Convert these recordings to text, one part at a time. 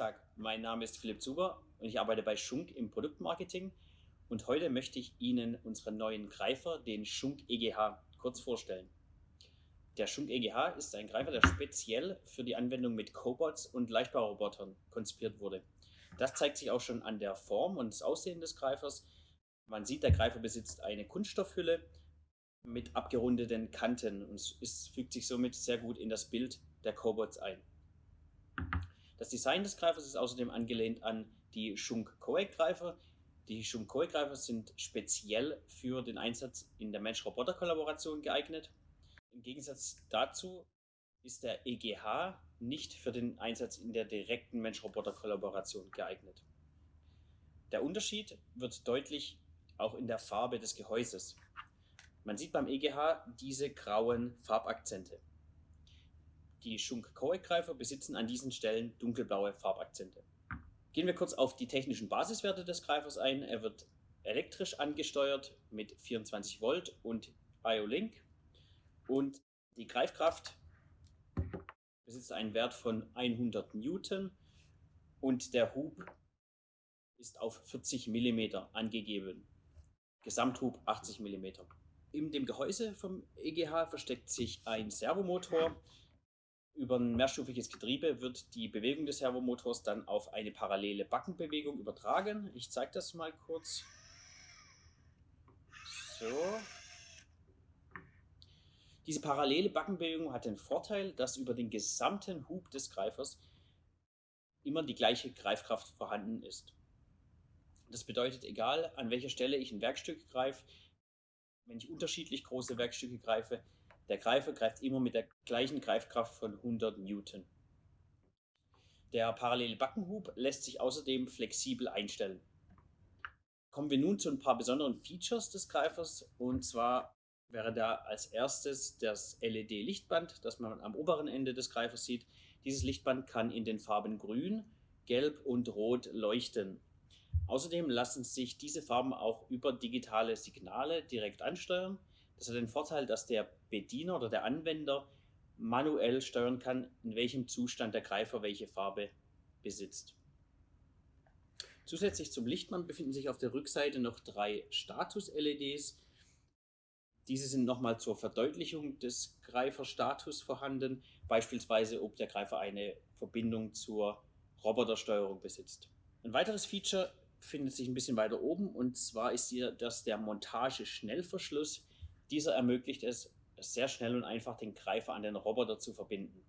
Tag, mein Name ist Philipp Zuber und ich arbeite bei Schunk im Produktmarketing und heute möchte ich Ihnen unseren neuen Greifer, den Schunk EGH, kurz vorstellen. Der Schunk EGH ist ein Greifer, der speziell für die Anwendung mit Cobots und Leichtbaurobotern konzipiert wurde. Das zeigt sich auch schon an der Form und das Aussehen des Greifers. Man sieht, der Greifer besitzt eine Kunststoffhülle mit abgerundeten Kanten und es fügt sich somit sehr gut in das Bild der Cobots ein. Das Design des Greifers ist außerdem angelehnt an die Shunk Koei Greifer. Die Shunk Koei Greifer sind speziell für den Einsatz in der Mensch-Roboter-Kollaboration geeignet. Im Gegensatz dazu ist der EGH nicht für den Einsatz in der direkten Mensch-Roboter-Kollaboration geeignet. Der Unterschied wird deutlich auch in der Farbe des Gehäuses. Man sieht beim EGH diese grauen Farbakzente. Die Schunk-Koei-Greifer besitzen an diesen Stellen dunkelblaue Farbakzente. Gehen wir kurz auf die technischen Basiswerte des Greifers ein. Er wird elektrisch angesteuert mit 24 Volt und IO-Link und die Greifkraft besitzt einen Wert von 100 Newton und der Hub ist auf 40 mm angegeben. Gesamthub 80 mm. In dem Gehäuse vom EGH versteckt sich ein Servomotor, über ein mehrstufiges Getriebe wird die Bewegung des Servomotors dann auf eine parallele Backenbewegung übertragen. Ich zeige das mal kurz. So. Diese parallele Backenbewegung hat den Vorteil, dass über den gesamten Hub des Greifers immer die gleiche Greifkraft vorhanden ist. Das bedeutet, egal an welcher Stelle ich ein Werkstück greife, wenn ich unterschiedlich große Werkstücke greife, der Greifer greift immer mit der gleichen Greifkraft von 100 Newton. Der parallele Backenhub lässt sich außerdem flexibel einstellen. Kommen wir nun zu ein paar besonderen Features des Greifers und zwar wäre da als erstes das LED-Lichtband, das man am oberen Ende des Greifers sieht. Dieses Lichtband kann in den Farben Grün, Gelb und Rot leuchten. Außerdem lassen sich diese Farben auch über digitale Signale direkt ansteuern das hat den Vorteil, dass der Bediener oder der Anwender manuell steuern kann, in welchem Zustand der Greifer welche Farbe besitzt. Zusätzlich zum Lichtmann befinden sich auf der Rückseite noch drei Status-LEDs. Diese sind nochmal zur Verdeutlichung des Greiferstatus vorhanden, beispielsweise ob der Greifer eine Verbindung zur Robotersteuerung besitzt. Ein weiteres Feature findet sich ein bisschen weiter oben und zwar ist hier das der Montage-Schnellverschluss. Dieser ermöglicht es, sehr schnell und einfach den Greifer an den Roboter zu verbinden.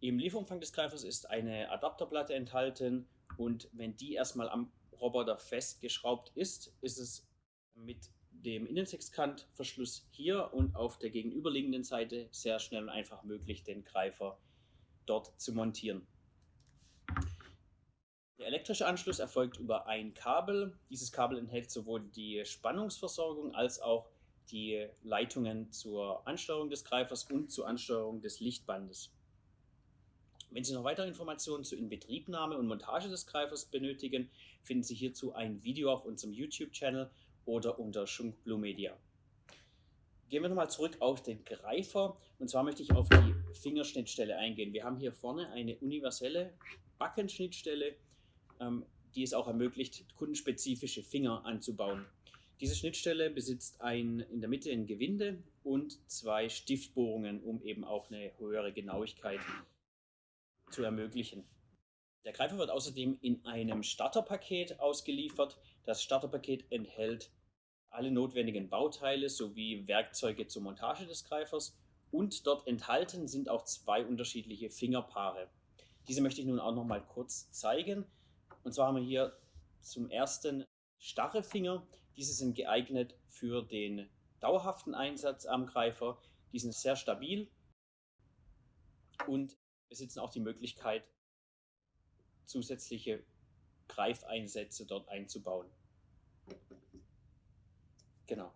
Im Lieferumfang des Greifers ist eine Adapterplatte enthalten und wenn die erstmal am Roboter festgeschraubt ist, ist es mit dem Innensechskantverschluss hier und auf der gegenüberliegenden Seite sehr schnell und einfach möglich, den Greifer dort zu montieren. Der elektrische Anschluss erfolgt über ein Kabel. Dieses Kabel enthält sowohl die Spannungsversorgung als auch die Leitungen zur Ansteuerung des Greifers und zur Ansteuerung des Lichtbandes. Wenn Sie noch weitere Informationen zur Inbetriebnahme und Montage des Greifers benötigen, finden Sie hierzu ein Video auf unserem YouTube-Channel oder unter Schunk Blue Media. Gehen wir nochmal zurück auf den Greifer und zwar möchte ich auf die Fingerschnittstelle eingehen. Wir haben hier vorne eine universelle Backenschnittstelle, ähm, die es auch ermöglicht, kundenspezifische Finger anzubauen. Diese Schnittstelle besitzt ein, in der Mitte ein Gewinde und zwei Stiftbohrungen, um eben auch eine höhere Genauigkeit zu ermöglichen. Der Greifer wird außerdem in einem Starterpaket ausgeliefert. Das Starterpaket enthält alle notwendigen Bauteile sowie Werkzeuge zur Montage des Greifers und dort enthalten sind auch zwei unterschiedliche Fingerpaare. Diese möchte ich nun auch noch mal kurz zeigen. Und zwar haben wir hier zum ersten starre Finger, diese sind geeignet für den dauerhaften Einsatz am Greifer. Die sind sehr stabil und besitzen auch die Möglichkeit, zusätzliche Greifeinsätze dort einzubauen. Genau.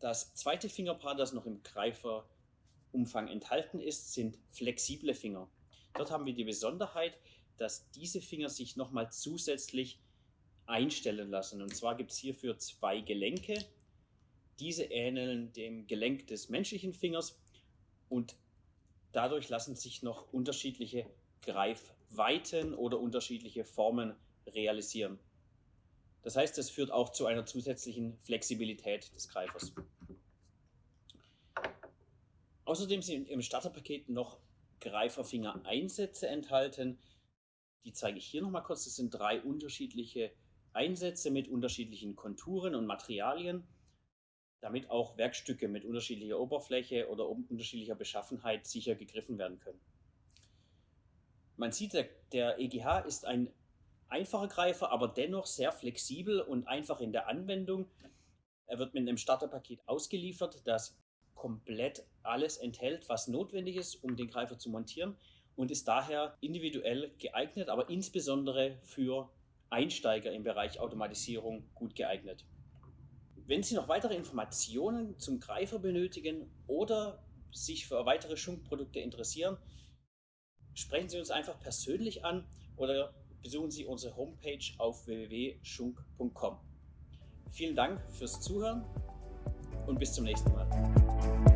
Das zweite Fingerpaar, das noch im Greiferumfang enthalten ist, sind flexible Finger. Dort haben wir die Besonderheit, dass diese Finger sich nochmal zusätzlich einstellen lassen. Und zwar gibt es hierfür zwei Gelenke. Diese ähneln dem Gelenk des menschlichen Fingers und dadurch lassen sich noch unterschiedliche Greif Weiten oder unterschiedliche Formen realisieren. Das heißt, es führt auch zu einer zusätzlichen Flexibilität des Greifers. Außerdem sind im Starterpaket noch Greiferfinger-Einsätze enthalten. Die zeige ich hier nochmal kurz. Das sind drei unterschiedliche Einsätze mit unterschiedlichen Konturen und Materialien, damit auch Werkstücke mit unterschiedlicher Oberfläche oder unterschiedlicher Beschaffenheit sicher gegriffen werden können. Man sieht, der, EGH ist ein einfacher Greifer, aber dennoch sehr flexibel und einfach in der Anwendung. Er wird mit einem Starterpaket ausgeliefert, das komplett alles enthält, was notwendig ist, um den Greifer zu montieren und ist daher individuell geeignet, aber insbesondere für Einsteiger im Bereich Automatisierung gut geeignet. Wenn Sie noch weitere Informationen zum Greifer benötigen oder sich für weitere Schunk-Produkte interessieren, sprechen Sie uns einfach persönlich an oder besuchen Sie unsere Homepage auf www.schunk.com. Vielen Dank fürs Zuhören und bis zum nächsten Mal.